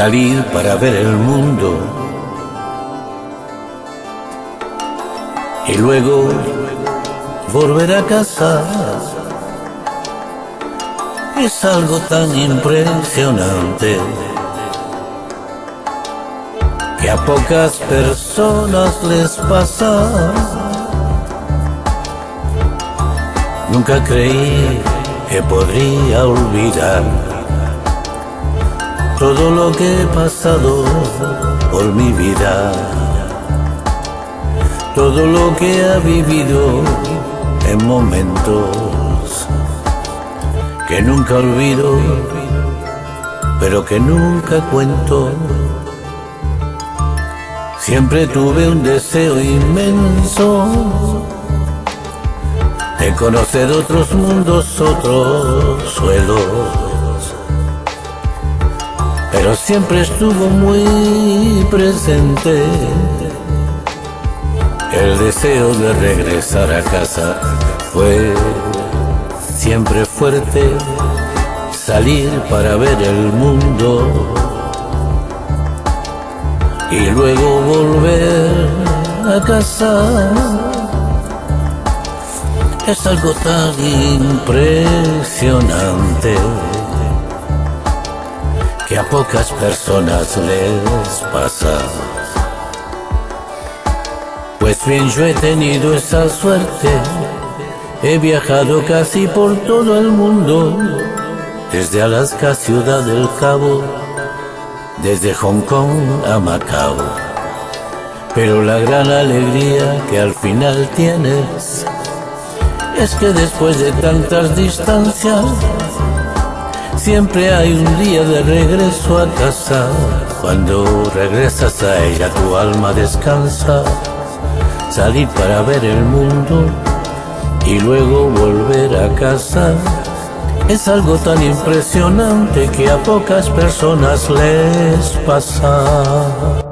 salir para ver el mundo y luego volver a casa. Es algo tan impresionante que a pocas personas les pasa. Nunca creí que podría olvidar todo lo que he pasado por mi vida, todo lo que ha vivido en momentos que nunca olvido, pero que nunca cuento. Siempre tuve un deseo inmenso de conocer otros mundos, otros suelos pero siempre estuvo muy presente el deseo de regresar a casa. Fue siempre fuerte salir para ver el mundo y luego volver a casa. Es algo tan impresionante a pocas personas les pasa. Pues bien, yo he tenido esa suerte, he viajado casi por todo el mundo, desde Alaska, Ciudad del Cabo, desde Hong Kong a Macao. Pero la gran alegría que al final tienes es que después de tantas distancias, Siempre hay un día de regreso a casa. Cuando regresas a ella tu alma descansa. Salir para ver el mundo y luego volver a casa. Es algo tan impresionante que a pocas personas les pasa.